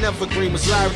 never Evergreen was Larry